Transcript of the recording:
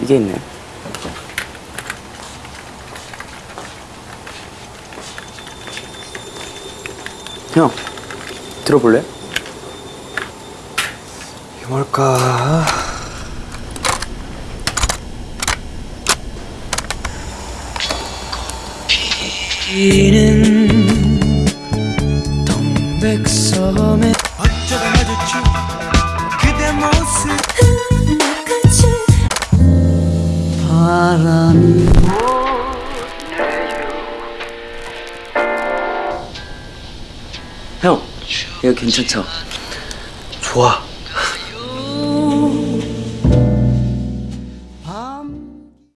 이게 있네. 형, 들어볼래? 이게 뭘까? 이는 동백섬에 바람이 형, 이거 괜찮죠? 좋아.